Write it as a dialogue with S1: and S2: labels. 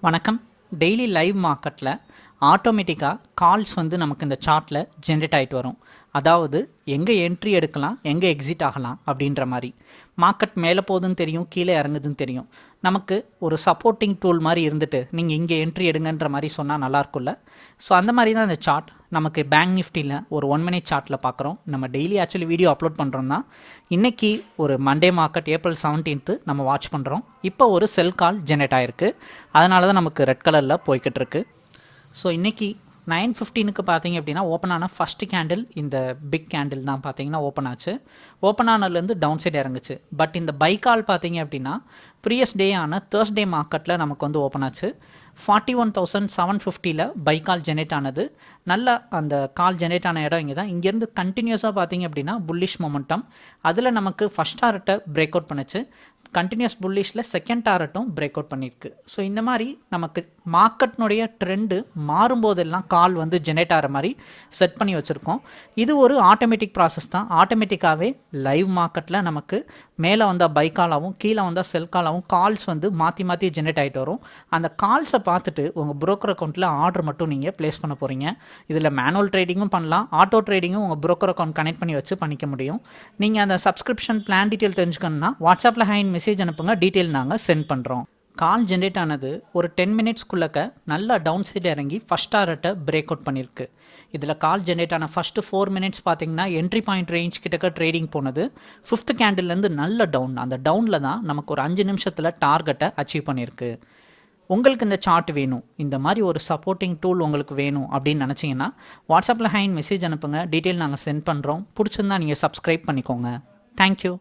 S1: வணக்கம். Daily live மார்க்கெட்டில் ஆட்டோமேட்டிக்காக கால்ஸ் வந்து நமக்கு இந்த சார்ட்டில் ஜென்ரேட் ஆகிட்டு வரும். அதாவது எங்கே என்ட்ரி எடுக்கலாம் எங்கே எக்ஸிட் ஆகலாம் அப்படின்ற மாதிரி. மார்க்கெட் மேலே போகுதுன்னு தெரியும் கீழே இறங்குதுன்னு தெரியும். நமக்கு ஒரு சப்போர்ட்டிங் டூல் மாதிரி இருந்துட்டு நீங்கள் இங்கே என்ட்ரி எடுங்கன்ற மாதிரி சொன்னால் நல்லாயிருக்கும்ல ஸோ அந்த மாதிரி தான் இந்த சார்ட் நமக்கு பேங்க் நிஃப்டியில் ஒரு ஒன் மினிட் சார்ட்டில் பார்க்குறோம் நம்ம டெய்லி ஆக்சுவலி வீடியோ அப்லோட் பண்ணுறோம் தான் இன்றைக்கி ஒரு மண்டே மார்க்கெட் ஏப்ரல் செவன்டீன்த்து நம்ம வாட்ச் பண்ணுறோம் இப்போ ஒரு செல் கால் ஜென்ரேட் ஆகிருக்கு அதனால தான் நமக்கு ரெட் கலரில் போய்கிட்டு இருக்குது ஸோ இன்றைக்கி நைன் ஃபிஃப்டீனுக்கு பார்த்தீங்க அப்படின்னா ஓப்பன் ஆன ஃபஸ்ட்டு கேண்டில் இந்த பிக் கேண்டில் தான் பார்த்தீங்கன்னா ஓப்பன் ஆச்சு. ஓப்பன் ஆனதுலேருந்து டவுன் சைடு இறங்குச்சு. பட் இந்த பை கால் பார்த்தீங்க அப்படின்னா ப்ரீயஸ் டே ஆன தேர்ஸ்டே மார்க்கெட்டில் நமக்கு வந்து ஓப்பன் ஆச்சு. ஃபார்ட்டி ஒன் தௌசண்ட் செவன் ஃபிஃப்டியில் பை கால் ஜெனரேட் ஆனது. நல்ல அந்த கால் ஜெனரேட் ஆன இடம் இங்கே தான் இங்கேருந்து கண்டினியூஸாக பார்த்தீங்க அப்படின்னா புல்லிஷ் மொமெண்டம் அதில் நமக்கு ஃபஸ்ட் டார்ட்டை பிரேக் அவுட் பண்ணுச்சு. கண்டினியூஸ் புல்லிஷில் செகண்ட் டாரட்டும் பிரேக் அவுட் பண்ணியிருக்கு. ஸோ இந்த மாதிரி நமக்கு மார்க்கெட்னுடைய ட்ரெண்டு மாறும்போதெல்லாம் கால் வந்து ஜெனரேட் ஆகிற மாதிரி செட் பண்ணி வச்சுருக்கோம். இது ஒரு ஆட்டோமேட்டிக் ப்ராசஸ் தான். ஆட்டோமேட்டிக்காகவே லைவ் மார்க்கெட்டில் நமக்கு மேலே வந்தால் பை காலாகவும் கீழே வந்தால் செல் காலாகவும் கால்ஸ் வந்து மாற்றி மாற்றி ஜென்ரேட் ஆகிட்டு வரும். அந்த கால்ஸை பார்த்துட்டு உங்கள் ப்ரோக்கர் அக்கௌண்ட்டில் ஆர்டர் மட்டும் நீங்கள் ப்ளேஸ் பண்ண போகிறீங்க இதில் மேனுவல் ட்ரேடிங்கும் பண்ணலாம். ஆட்டோ ட்ரேடிங்கும் உங்கள் ப்ரோக்கர் அக்கௌண்ட் கனெக்ட் பண்ணி வச்சு பண்ணிக்க முடியும். நீங்கள் அந்த சப்ஸ்கிரிப்ஷன் பிளான் டீட்டெயில் தெரிஞ்சுக்கணுன்னா வாட்ஸ்அப்பில் ஹேண்ட் மெசேஜ் அனுப்புங்க டீட்டெயில் நாங்கள் சென்ட் பண்ணுறோம் கால் ஜென்ரேட் ஆனது ஒரு டென் மினிட்ஸ்க்குள்ளக்க நல்லா டவுன் சைடு இறங்கி ஃபஸ்ட் ஆர்ட்டை பிரேக் அவுட் பண்ணியிருக்கு இதில் கால் ஜென்ரேட் ஆன ஃபஸ்ட்டு ஃபோர் மினிட்ஸ் பார்த்தீங்கன்னா என்ட்ரி பாயிண்ட் ரேஞ்ச் கிட்டக்க ட்ரேடிங் போனது. ஃபிஃப்த் கேண்டில்லேருந்து நல்ல டவுன் அந்த டவுனில் தான் நமக்கு ஒரு அஞ்சு நிமிஷத்தில் டார்கெட்டை அச்சீவ் பண்ணியிருக்கு உங்களுக்கு இந்த சார்ட் வேணும். இந்த மாதிரி ஒரு சப்போர்ட்டிங் டூல் உங்களுக்கு வேணும் அப்படின்னு நினச்சிங்கன்னா வாட்ஸ்அப்பில் ஹைன் மெசேஜ் அனுப்புங்க. டீட்டெயில் நாங்கள் சென்ட் பண்ணுறோம் பிடிச்சிருந்தா நீங்கள் சப்ஸ்கிரைப் பண்ணிக்கோங்க. தேங்க்யூ